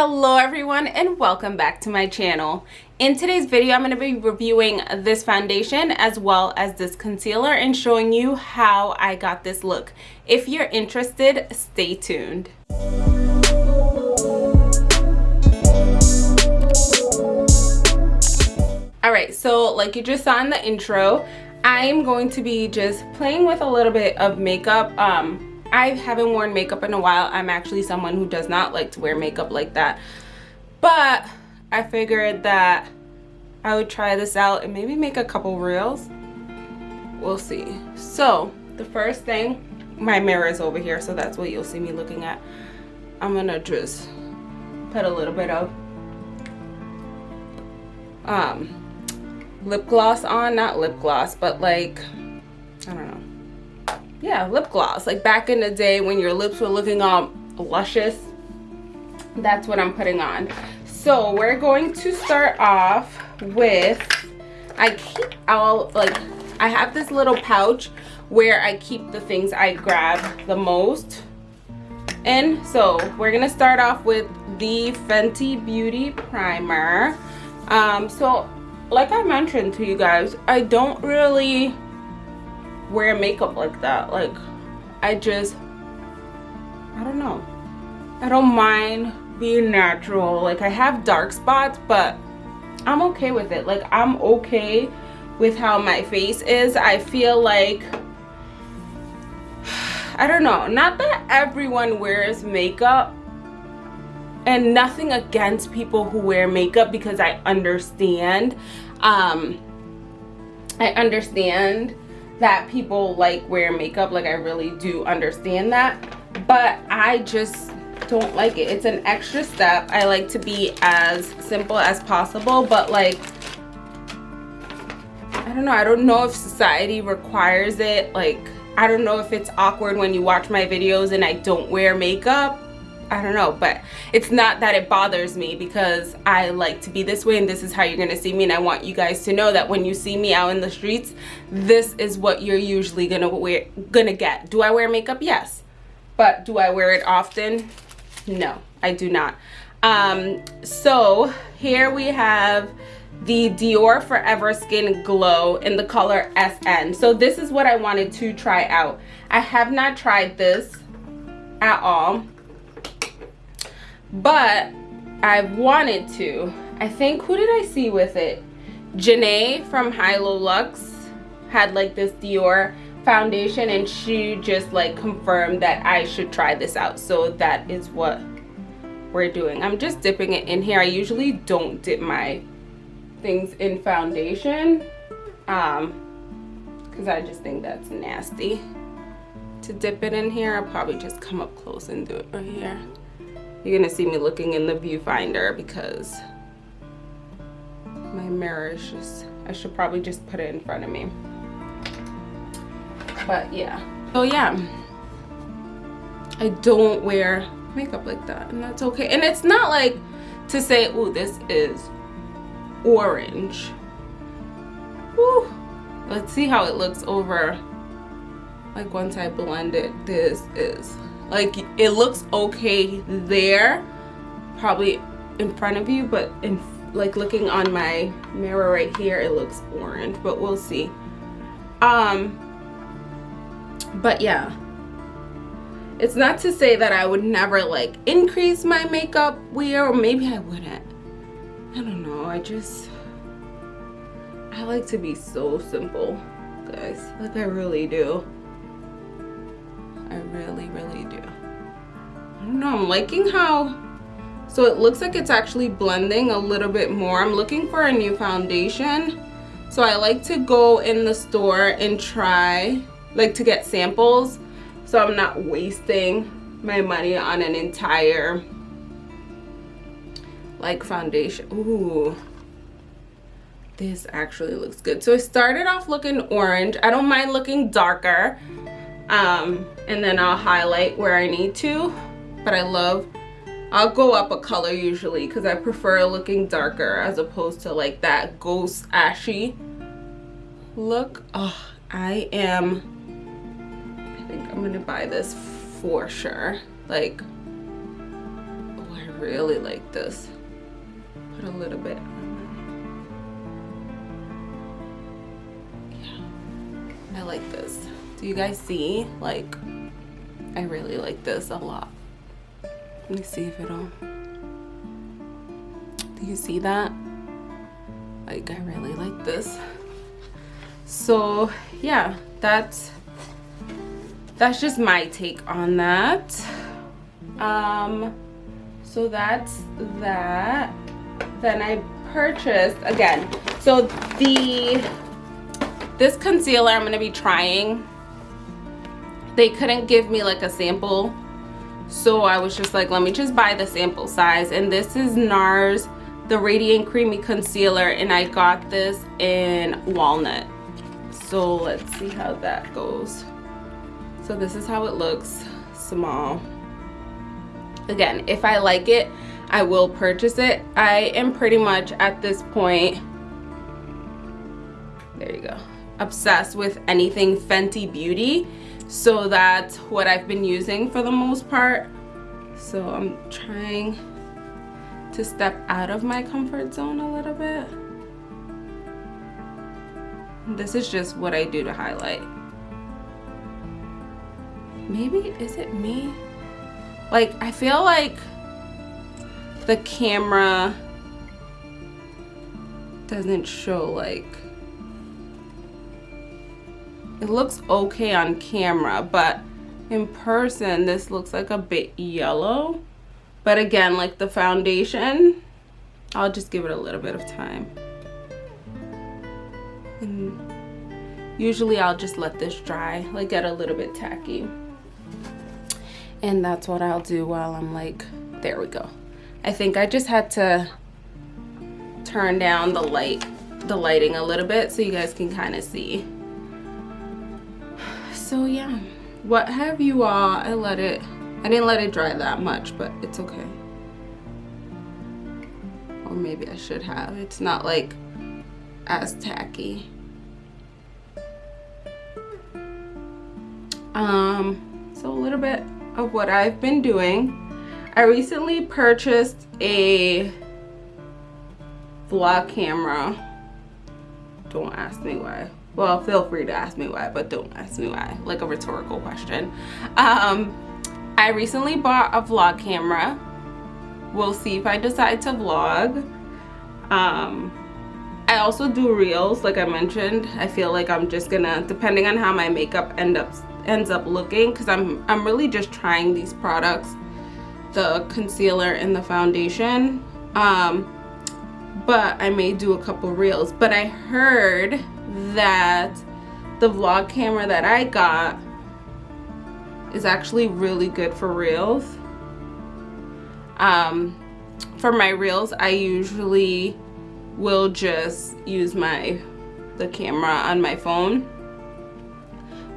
Hello everyone and welcome back to my channel. In today's video I'm going to be reviewing this foundation as well as this concealer and showing you how I got this look. If you're interested, stay tuned. Alright, so like you just saw in the intro, I'm going to be just playing with a little bit of makeup. Um, I haven't worn makeup in a while. I'm actually someone who does not like to wear makeup like that. But I figured that I would try this out and maybe make a couple reels. We'll see. So the first thing, my mirror is over here, so that's what you'll see me looking at. I'm gonna just put a little bit of um, lip gloss on, not lip gloss, but like, I don't know yeah lip gloss. Like back in the day when your lips were looking all luscious that's what i'm putting on. So we're going to start off with i keep all like i have this little pouch where i keep the things i grab the most. And so we're gonna start off with the fenty beauty primer. Um so like i mentioned to you guys i don't really wear makeup like that. Like i just i don't know. I don't mind being natural. Like i have dark spots but i'm okay with it. Like i'm okay with how my face is. I feel like i don't know. Not that everyone wears makeup and nothing against people who wear makeup because i understand um i understand that people like wear makeup like i really do understand that but i just don't like it. It's an extra step. I like to be as simple as possible but like i don't know. I don't know if society requires it. Like i don't know if it's awkward when you watch my videos and i don't wear makeup I don't know, but it's not that it bothers me because I like to be this way and this is how you're gonna see me and I want you guys to know that when you see me out in the streets, this is what you're usually gonna wear gonna get. Do I wear makeup? Yes. But do I wear it often? No, I do not. Um, so here we have the Dior Forever Skin Glow in the color SN. So this is what I wanted to try out. I have not tried this at all but I've wanted to. I think, who did I see with it? Janae from Hilo Lux had like this Dior foundation and she just like confirmed that I should try this out. So that is what we're doing. I'm just dipping it in here. I usually don't dip my things in foundation um because I just think that's nasty to dip it in here. I'll probably just come up close and do it right here you're gonna see me looking in the viewfinder because my mirror is just I should probably just put it in front of me. But yeah. So yeah. I don't wear makeup like that and that's okay. And it's not like to say oh this is orange. Whew. let's see how it looks over like once I blend it this is like it looks okay there probably in front of you but in like looking on my mirror right here it looks orange but we'll see. Um but yeah. It's not to say that I would never like increase my makeup wear or maybe I wouldn't. I don't know I just I like to be so simple guys. Like I really do I really, really do. I don't know, I'm liking how, so it looks like it's actually blending a little bit more. I'm looking for a new foundation. So I like to go in the store and try, like to get samples. So I'm not wasting my money on an entire like foundation. Ooh, this actually looks good. So I started off looking orange. I don't mind looking darker um, and then I'll highlight where I need to but I love I'll go up a color usually because I prefer looking darker as opposed to like that ghost ashy look oh I am I think I'm gonna buy this for sure like oh I really like this. Put a little bit Yeah, I like this. Do you guys see? Like, I really like this a lot. Let me see if it'll, do you see that? Like, I really like this. So, yeah, that's, that's just my take on that. Um, so that's that. Then I purchased, again, so the, this concealer I'm gonna be trying, they couldn't give me like a sample. So I was just like, let me just buy the sample size. And this is NARS, the Radiant Creamy Concealer, and I got this in Walnut. So let's see how that goes. So this is how it looks, small again if i like it i will purchase it i am pretty much at this point there you go obsessed with anything fenty beauty so that's what i've been using for the most part. So i'm trying to step out of my comfort zone a little bit. This is just what i do to highlight. Maybe is it me? Like, I feel like the camera doesn't show like it looks okay on camera but in person this looks like a bit yellow. But again like the foundation I'll just give it a little bit of time. And usually I'll just let this dry like get a little bit tacky. And that's what I'll do while I'm like there we go. I think I just had to turn down the light the lighting a little bit so you guys can kind of see so yeah what have you all I let it I didn't let it dry that much but it's okay or maybe I should have it's not like as tacky um so a little bit of what I've been doing. I recently purchased a vlog camera. Don't ask me why. Well, feel free to ask me why, but don't ask me why. Like a rhetorical question. Um, I recently bought a vlog camera. We'll see if I decide to vlog. Um, I also do reels, like I mentioned. I feel like I'm just gonna, depending on how my makeup end up ends up looking because I'm, I'm really just trying these products the concealer and the foundation um, but I may do a couple reels but I heard that the vlog camera that I got is actually really good for reels. Um, for my reels I usually will just use my the camera on my phone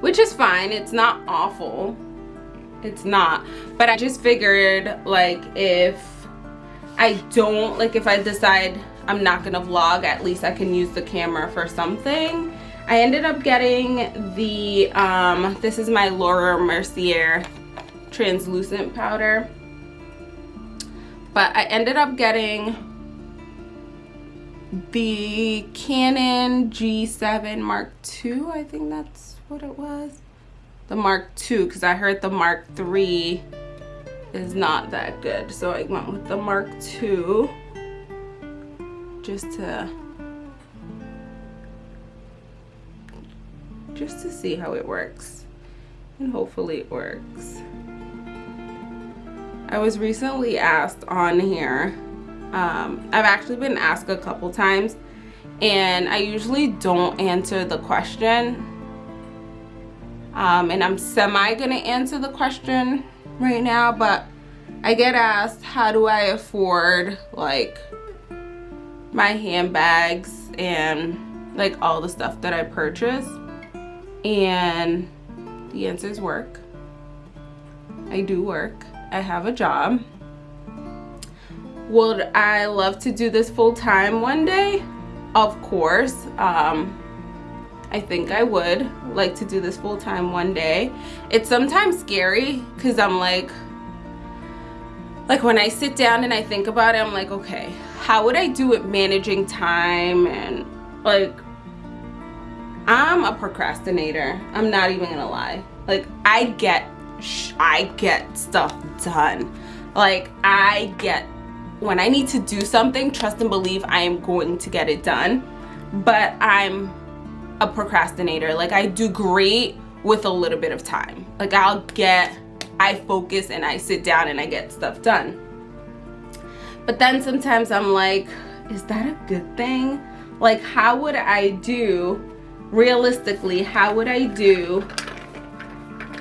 which is fine. It's not awful. It's not. But i just figured like if i don't like if i decide i'm not gonna vlog at least i can use the camera for something. I ended up getting the um this is my laura mercier translucent powder. But i ended up getting the canon g7 mark ii i think that's what it was. The mark ii because i heard the mark iii is not that good. So i went with the mark ii just to just to see how it works. And hopefully it works. I was recently asked on here um, I've actually been asked a couple times and I usually don't answer the question. Um, and I'm semi gonna answer the question right now but I get asked how do I afford like my handbags and like all the stuff that I purchase and the answer is work. I do work. I have a job. Would I love to do this full-time one day? Of course. Um, I think I would like to do this full time one day. It's sometimes scary because I'm like, like when I sit down and I think about it, I'm like, okay, how would I do it managing time and like I'm a procrastinator. I'm not even gonna lie. Like I get I get stuff done. Like I get when I need to do something, trust and believe I am going to get it done. But I'm a procrastinator. Like I do great with a little bit of time. Like I'll get I focus and I sit down and I get stuff done. But then sometimes I'm like, is that a good thing? Like how would I do realistically, how would I do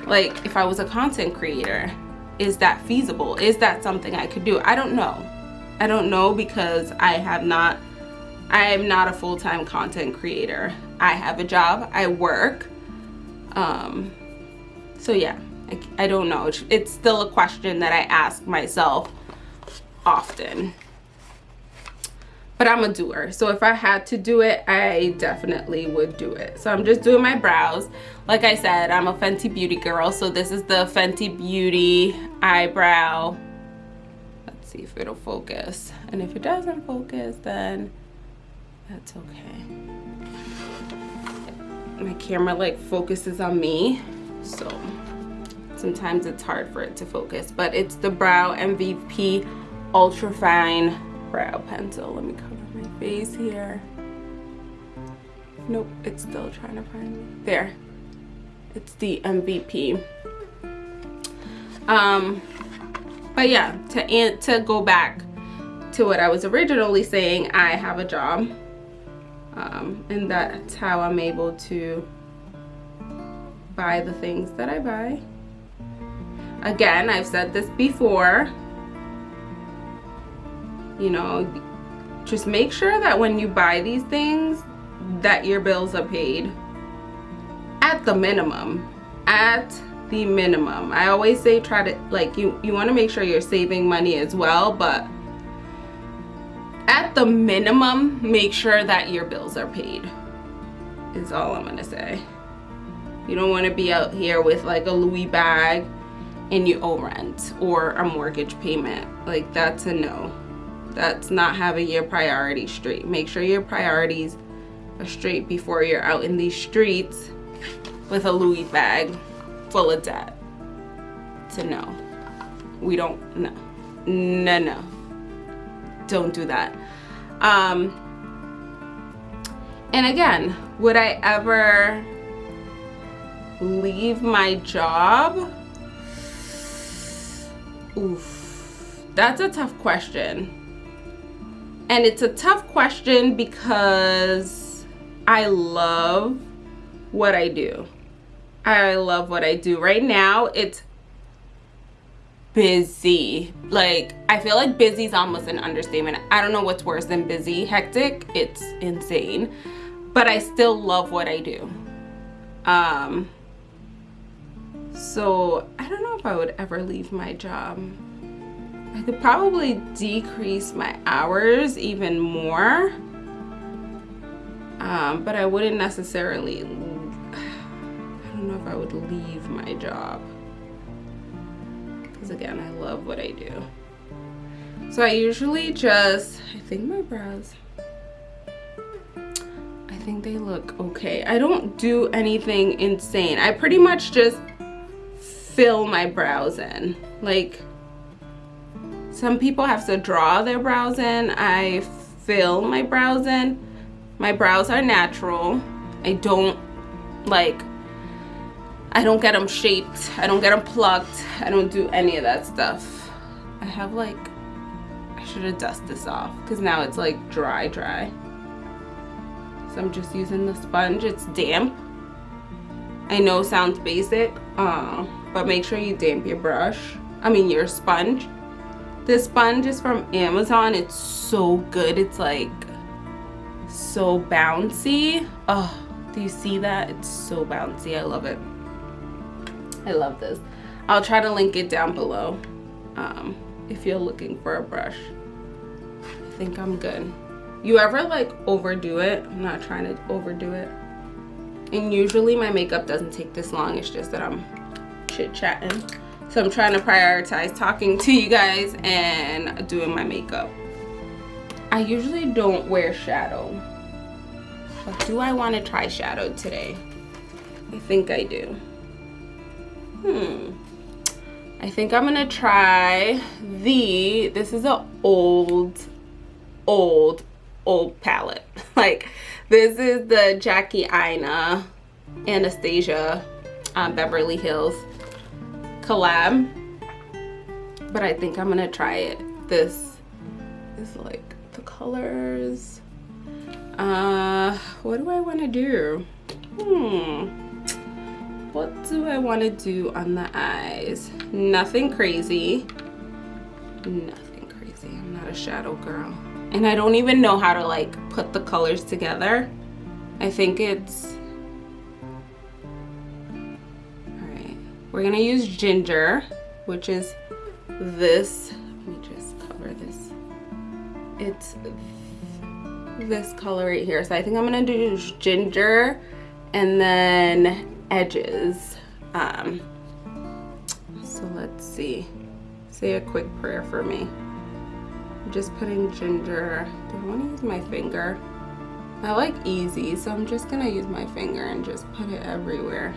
like if I was a content creator? Is that feasible? Is that something I could do? I don't know. I don't know because I have not I am not a full-time content creator. I have a job, I work. Um so yeah, I, I don't know. It's still a question that I ask myself often but I'm a doer. So if I had to do it, I definitely would do it. So I'm just doing my brows. Like I said, I'm a Fenty Beauty girl. So this is the Fenty Beauty eyebrow. Let's see if it'll focus. And if it doesn't focus, then that's okay. My camera like focuses on me. So sometimes it's hard for it to focus. But it's the Brow MVP Ultra Fine Brow Pencil. Let me cover my face here. Nope, it's still trying to find me. There. It's the MVP. Um, but yeah, to, to go back to what I was originally saying, I have a job. Um, and that's how I'm able to buy the things that I buy. Again, I've said this before, you know just make sure that when you buy these things that your bills are paid at the minimum at the minimum. I always say try to like you you want to make sure you're saving money as well but at the minimum make sure that your bills are paid is all i'm gonna say. You don't want to be out here with like a louis bag and you owe rent or a mortgage payment. Like that's a no that's not having your priorities straight. Make sure your priorities are straight before you're out in these streets with a louis bag full of debt. To know. We don't no. No no. Don't do that. Um and again would i ever leave my job? Oof. That's a tough question and it's a tough question because I love what I do. I love what I do. Right now, it's busy. Like, I feel like busy is almost an understatement. I don't know what's worse than busy. Hectic, it's insane. But I still love what I do. Um, so, I don't know if I would ever leave my job. I could probably decrease my hours even more. Um, but I wouldn't necessarily, I don't know if I would leave my job. Because again, I love what I do. So I usually just, I think my brows, I think they look okay. I don't do anything insane. I pretty much just fill my brows in. Like, some people have to draw their brows in. I fill my brows in. My brows are natural. I don't like, I don't get them shaped. I don't get them plucked. I don't do any of that stuff. I have like, I should have dusted this off because now it's like dry, dry. So I'm just using the sponge. It's damp. I know sounds basic, uh, but make sure you damp your brush. I mean your sponge. This sponge is from Amazon. It's so good. It's like so bouncy. Oh, do you see that? It's so bouncy. I love it. I love this. I'll try to link it down below um, if you're looking for a brush. I think I'm good. You ever like overdo it? I'm not trying to overdo it. And usually my makeup doesn't take this long. It's just that I'm chit-chatting. So I'm trying to prioritize talking to you guys and doing my makeup. I usually don't wear shadow. But do I want to try shadow today? I think I do. Hmm. I think I'm gonna try the, this is an old, old, old palette. like, this is the Jackie Aina Anastasia um, Beverly Hills collab. But I think I'm gonna try it. This is like the colors. Uh, what do I wanna do? Hmm what do I want to do on the eyes? Nothing crazy. Nothing crazy. I'm not a shadow girl. And I don't even know how to like put the colors together. I think it's... We're to use ginger, which is this. Let me just cover this. It's this color right here. So I think I'm to do ginger and then edges. Um, so let's see. Say a quick prayer for me. I'm just putting ginger. Do I want to use my finger? I like easy, so I'm just to use my finger and just put it everywhere.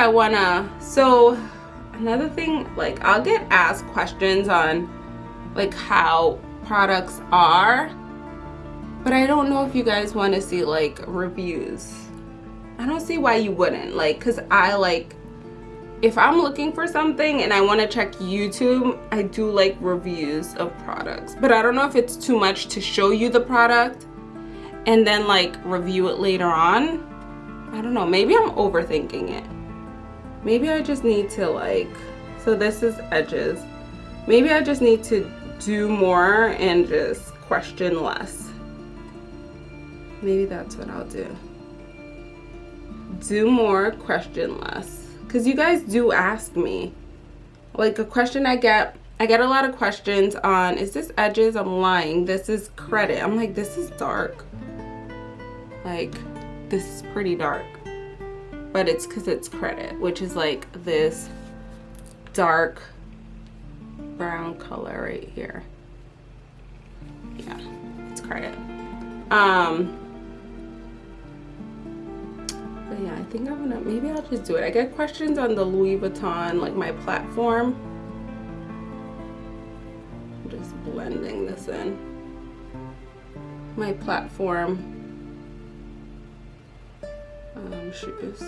I wanna, so another thing, like I'll get asked questions on like how products are, but I don't know if you guys wanna see like reviews. I don't see why you wouldn't, like, cause I like, if I'm looking for something and I wanna check YouTube, I do like reviews of products, but I don't know if it's too much to show you the product and then like review it later on. I don't know, maybe I'm overthinking it maybe I just need to like so this is edges. Maybe I just need to do more and just question less. Maybe that's what I'll do. Do more question less. Because you guys do ask me. Like a question I get I get a lot of questions on is this edges? I'm lying. This is credit. I'm like this is dark. Like this is pretty dark but it's because it's credit which is like this dark brown color right here. Yeah it's credit. Um but yeah i think i'm gonna maybe i'll just do it. I get questions on the louis vuitton like my platform. I'm just blending this in. My platform um, shoes.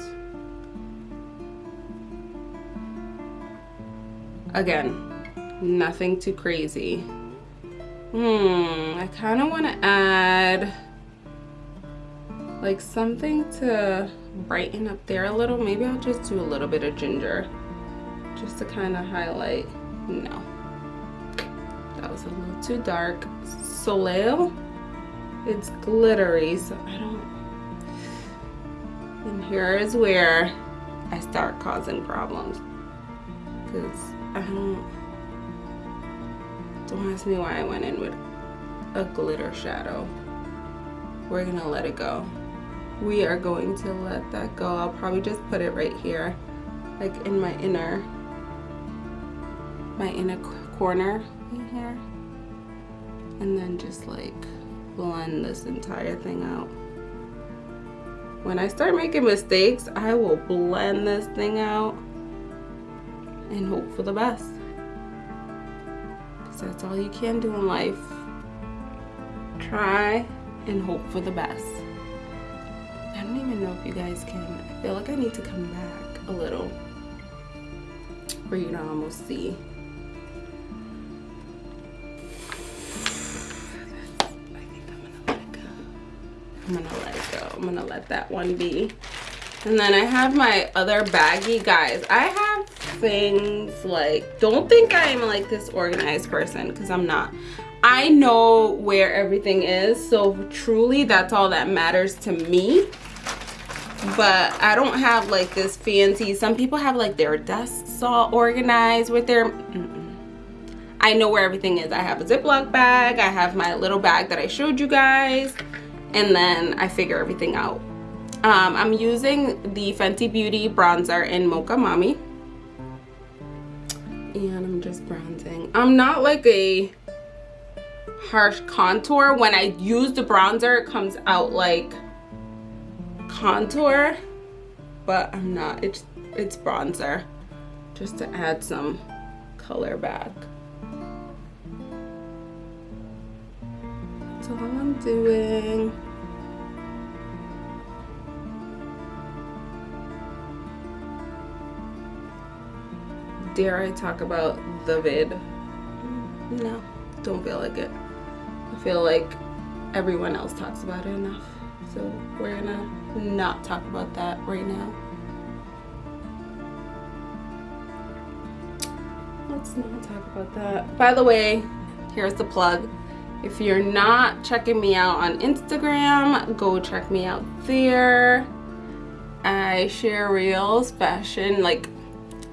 Again, nothing too crazy. Hmm, I kind of want to add like something to brighten up there a little. Maybe I'll just do a little bit of ginger just to kind of highlight. No, that was a little too dark. Soleil, it's glittery, so I don't and here is where I start causing problems. Because I don't, don't ask me why I went in with a glitter shadow. We're gonna let it go. We are going to let that go. I'll probably just put it right here, like in my inner, my inner corner right here. And then just like blend this entire thing out when I start making mistakes, I will blend this thing out and hope for the best. Because that's all you can do in life. Try and hope for the best. I don't even know if you guys can. I feel like I need to come back a little for you to almost see. I'm gonna let it go. I'm gonna let that one be. And then I have my other baggie. Guys, I have things like, don't think I'm like this organized person because I'm not. I know where everything is. So truly that's all that matters to me. but I don't have like this fancy. Some people have like their desks all organized with their. Mm -mm. I know where everything is. I have a Ziploc bag. I have my little bag that I showed you guys. And then I figure everything out. Um, I'm using the Fenty Beauty bronzer in Mocha Mami. And I'm just bronzing. I'm not like a harsh contour. When I use the bronzer, it comes out like contour. But I'm not. It's, it's bronzer. Just to add some color back. All I'm doing. Dare I talk about the vid? No, don't feel like it. I feel like everyone else talks about it enough. So we're gonna not talk about that right now. Let's not talk about that. By the way, here's the plug. If you're not checking me out on Instagram, go check me out there. I share reels, fashion, like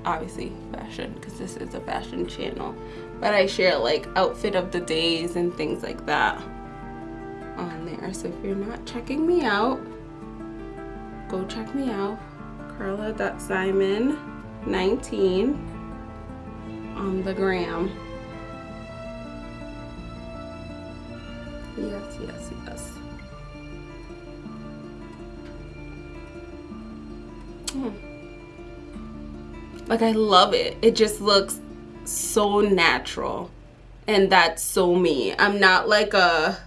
obviously fashion because this is a fashion channel. But I share like outfit of the days and things like that on there. So if you're not checking me out, go check me out. Carla.simon19 on the gram. Yes, yes, yes. Hmm. Like I love it. It just looks so natural. And that's so me. I'm not like a,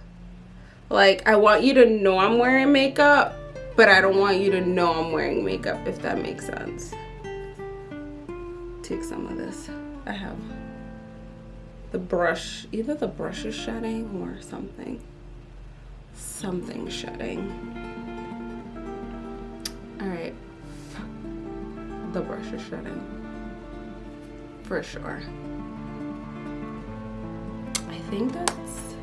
like I want you to know I'm wearing makeup, but I don't want you to know I'm wearing makeup, if that makes sense. Take some of this. I have the brush, either the brush is shedding or something. Something shedding. All right, the brush is shedding, for sure. I think that's,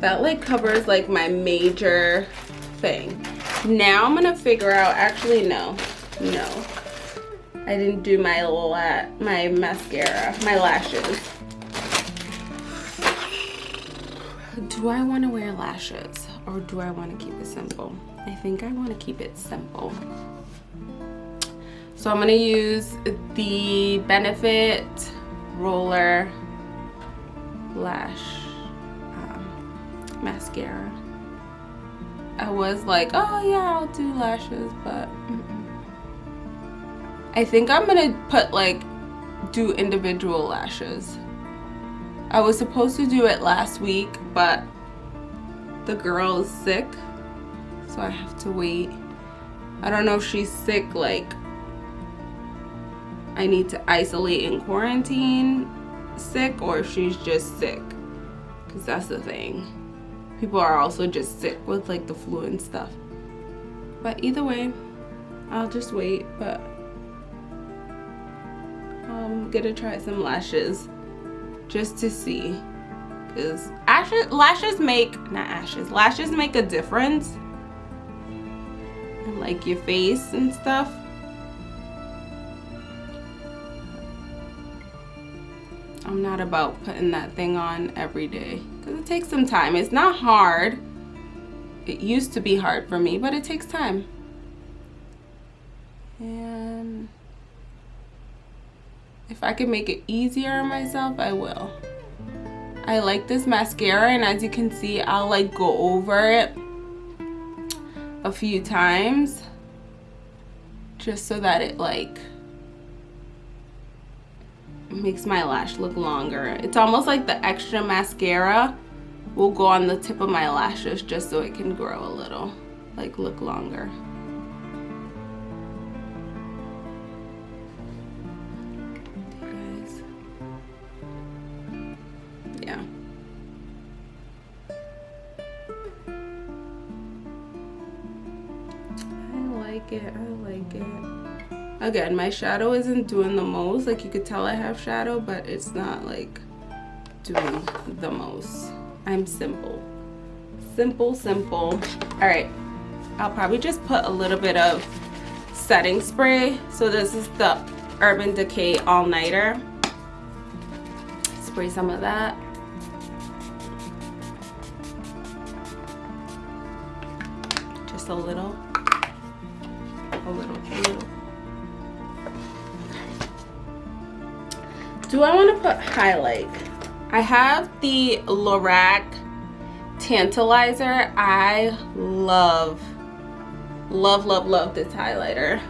that like covers like my major thing. Now I'm gonna figure out, actually no, no. I didn't do my la my mascara, my lashes. Do I want to wear lashes or do I want to keep it simple? I think I want to keep it simple. So I'm going to use the Benefit Roller Lash um, Mascara. I was like, oh yeah, I'll do lashes, but mm -mm. I think I'm going to put like, do individual lashes. I was supposed to do it last week, but the girl is sick, so I have to wait. I don't know if she's sick, like, I need to isolate and quarantine sick, or if she's just sick, because that's the thing. People are also just sick with, like, the flu and stuff. But either way, I'll just wait, but um, I'm gonna try some lashes just to see. Because ashes lashes make not ashes lashes make a difference. In, like your face and stuff. I'm not about putting that thing on every day because it takes some time. It's not hard. It used to be hard for me but it takes time. And if I can make it easier on myself, I will. I like this mascara and as you can see, I'll like go over it a few times just so that it like makes my lash look longer. It's almost like the extra mascara will go on the tip of my lashes just so it can grow a little, like look longer. Like it i like it again my shadow isn't doing the most like you could tell i have shadow but it's not like doing the most i'm simple simple simple all right I'll probably just put a little bit of setting spray. So this is the Urban Decay All Nighter. Spray some of that. Just a little. Little. Do I want to put highlight? I have the Lorac Tantalizer. I love, love, love, love this highlighter.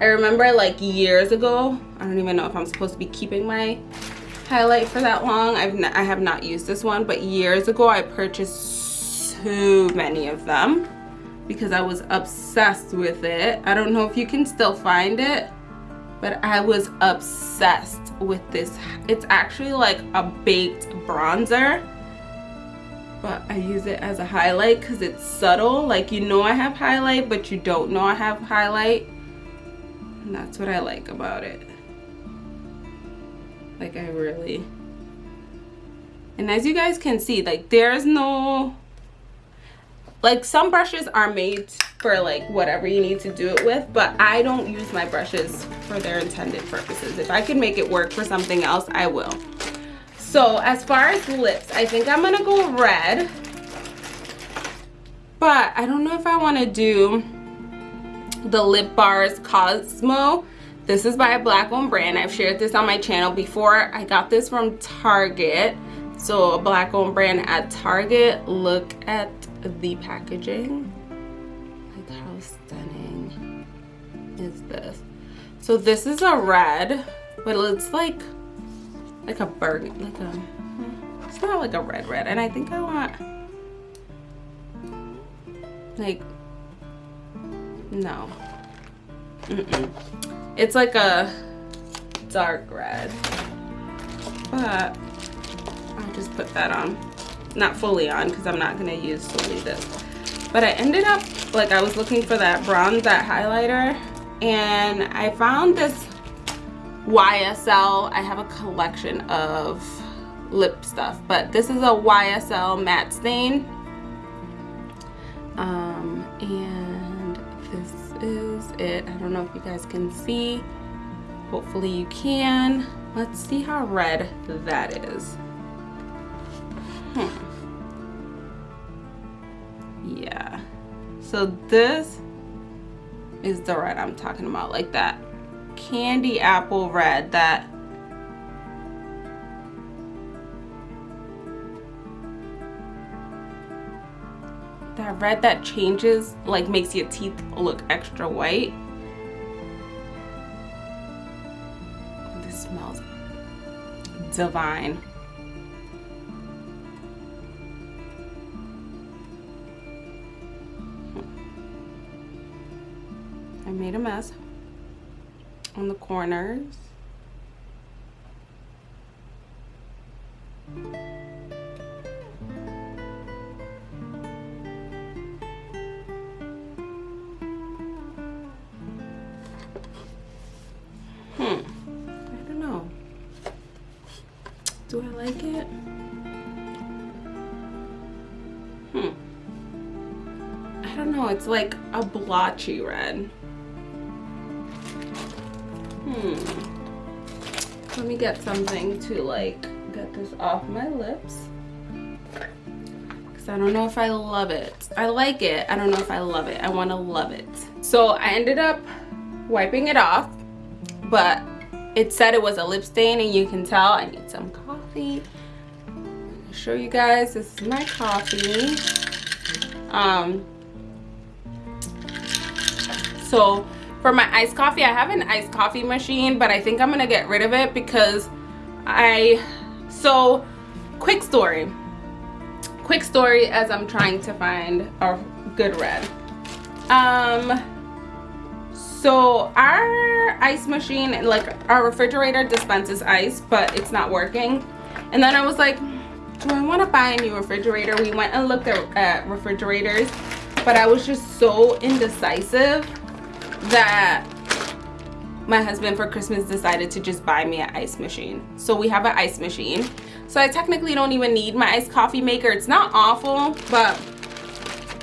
I remember like years ago, I don't even know if I'm supposed to be keeping my highlight for that long. I've I have not used this one, but years ago I purchased so many of them because I was obsessed with it. I don't know if you can still find it, but I was obsessed with this. It's actually like a baked bronzer, but I use it as a highlight because it's subtle. Like you know I have highlight, but you don't know I have highlight. And that's what I like about it. Like I really, and as you guys can see, like there's no, like some brushes are made for like whatever you need to do it with but I don't use my brushes for their intended purposes. If I can make it work for something else I will. So as far as lips I think I'm gonna go red but I don't know if I want to do the Lip Bar's Cosmo. This is by a black owned brand. I've shared this on my channel before. I got this from Target. So a black owned brand at Target. Look at the packaging like how stunning is this? So this is a red, but it's like like a burgundy, like a it's not like a red red. And I think I want like no. Mm -mm. It's like a dark red. But I'll just put that on. Not fully on because I'm not gonna use solely this. But I ended up like I was looking for that bronze, that highlighter and I found this YSL. I have a collection of lip stuff, but this is a YSL matte stain. Um, and this is it. I don't know if you guys can see. Hopefully you can. Let's see how red that is. Hmm. Yeah. So this is the red I'm talking about like that candy apple red that that red that changes like makes your teeth look extra white this smells divine made a mess on the corners. Hmm, I don't know. Do I like it? Hmm. I don't know, it's like a blotchy red. Hmm. Let me get something to like get this off my lips. Because I don't know if I love it. I like it. I don't know if I love it. I want to love it. So I ended up wiping it off. But it said it was a lip stain and you can tell I need some coffee. show you guys. This is my coffee. Um, so for my iced coffee, I have an iced coffee machine, but I think I'm gonna get rid of it because I, so quick story. Quick story as I'm trying to find a good red. Um, so our ice machine, like our refrigerator dispenses ice, but it's not working. And then I was like, do I want to buy a new refrigerator? We went and looked at, at refrigerators, but I was just so indecisive that my husband for Christmas decided to just buy me an ice machine. So we have an ice machine. So I technically don't even need my iced coffee maker. It's not awful, but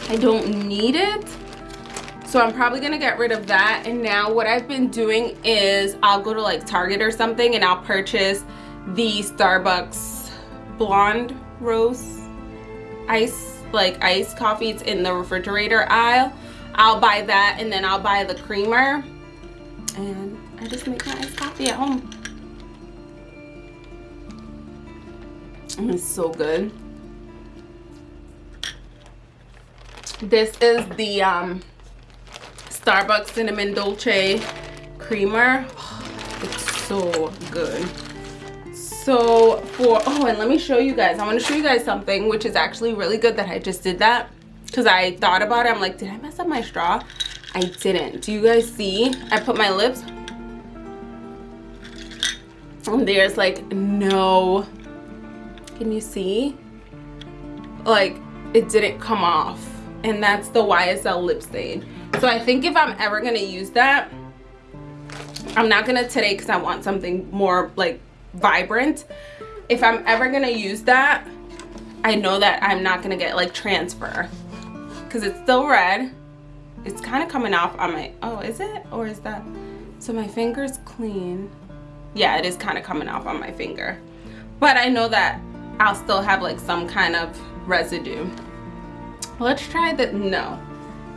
I don't need it. So I'm probably gonna get rid of that. And now what I've been doing is I'll go to like Target or something and I'll purchase the Starbucks blonde roast ice, like iced coffee. It's in the refrigerator aisle. I'll buy that and then I'll buy the creamer. And I just make my iced coffee at home. And it's so good. This is the um, Starbucks Cinnamon Dolce Creamer. It's so good. So for, oh, and let me show you guys. I want to show you guys something which is actually really good that I just did that. Because I thought about it. I'm like, did I mess up my straw? I didn't. Do you guys see? I put my lips. And there's like no, can you see? Like it didn't come off. And that's the YSL lip stain. So I think if I'm ever gonna use that, I'm not gonna today because I want something more like vibrant. If I'm ever gonna use that, I know that I'm not gonna get like transfer because it's still red. It's kind of coming off on my, oh, is it? Or is that? So my finger's clean. Yeah, it is kind of coming off on my finger. But I know that I'll still have like some kind of residue. Let's try the, no.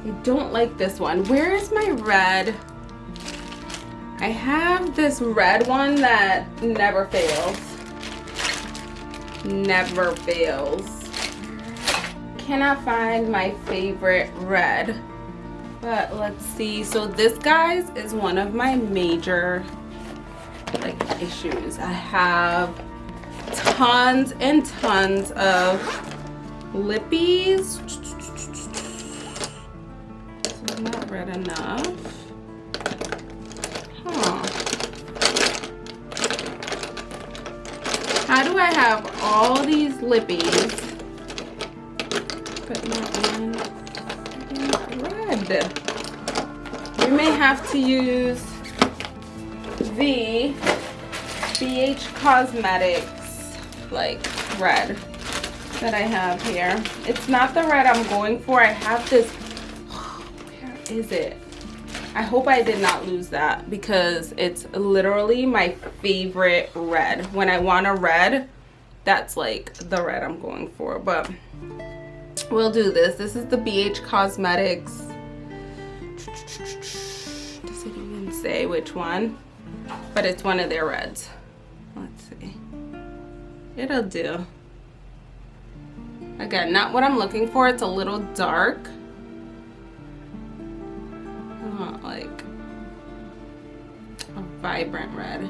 I don't like this one. Where is my red? I have this red one that never fails. Never fails. Cannot find my favorite red. But let's see. So this, guys, is one of my major like issues. I have tons and tons of lippies not red enough. Huh. How do I have all these lippies not one red? We may have to use the BH Cosmetics like red that I have here. It's not the red I'm going for. I have this is it? I hope I did not lose that because it's literally my favorite red. When I want a red, that's like the red I'm going for. But we'll do this. This is the BH Cosmetics. Does it even say which one? But it's one of their reds. Let's see. It'll do. Again, not what I'm looking for. It's a little dark I want like a vibrant red.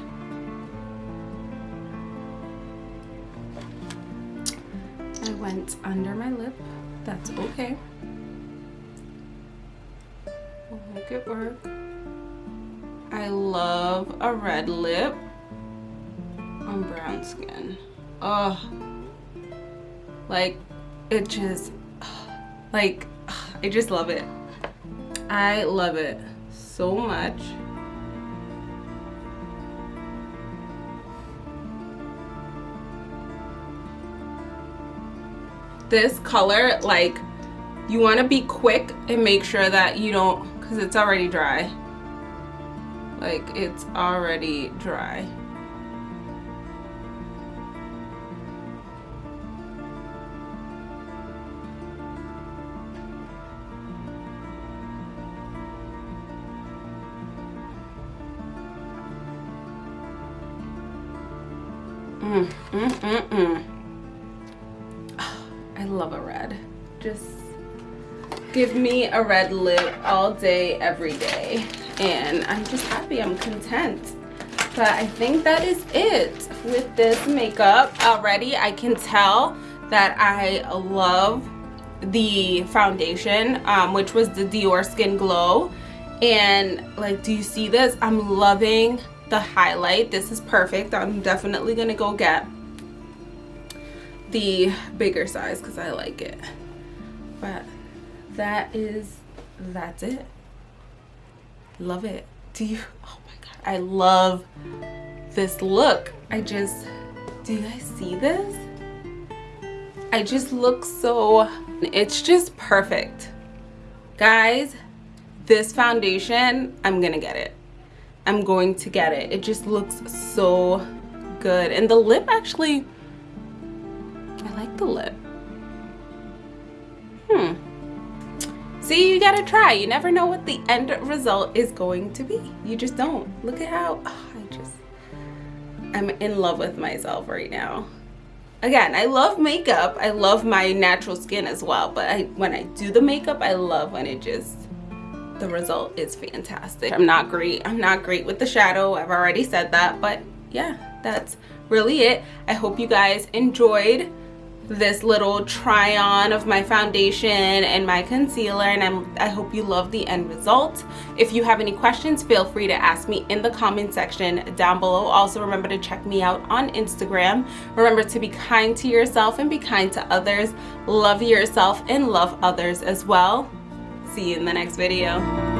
I went under my lip. That's okay. We'll make it work. I love a red lip on brown skin. Oh, like it just, like, I just love it. I love it so much. This color, like, you want to be quick and make sure that you don't, because it's already dry. Like, it's already dry. Mm, mm, mm, mm. Just give me a red lip all day, every day. And I'm just happy, I'm content. But I think that is it with this makeup. Already I can tell that I love the foundation, um, which was the Dior Skin Glow. And like, do you see this? I'm loving the highlight. This is perfect. I'm definitely to go get the bigger size because I like it. But that is, that's it. Love it. Do you, oh my God. I love this look. I just, do you guys see this? I just look so, it's just perfect. Guys, this foundation, I'm gonna get it. I'm going to get it. It just looks so good. And the lip actually, I like the lip. Hmm. See, you gotta try. You never know what the end result is going to be. You just don't. Look at how, oh, I just, I'm in love with myself right now. Again, I love makeup. I love my natural skin as well. But I, when I do the makeup, I love when it just, the result is fantastic. I'm not great. I'm not great with the shadow. I've already said that. But yeah, that's really it. I hope you guys enjoyed this little try on of my foundation and my concealer and I'm, I hope you love the end result. If you have any questions, feel free to ask me in the comment section down below. Also remember to check me out on Instagram. Remember to be kind to yourself and be kind to others. Love yourself and love others as well. See you in the next video.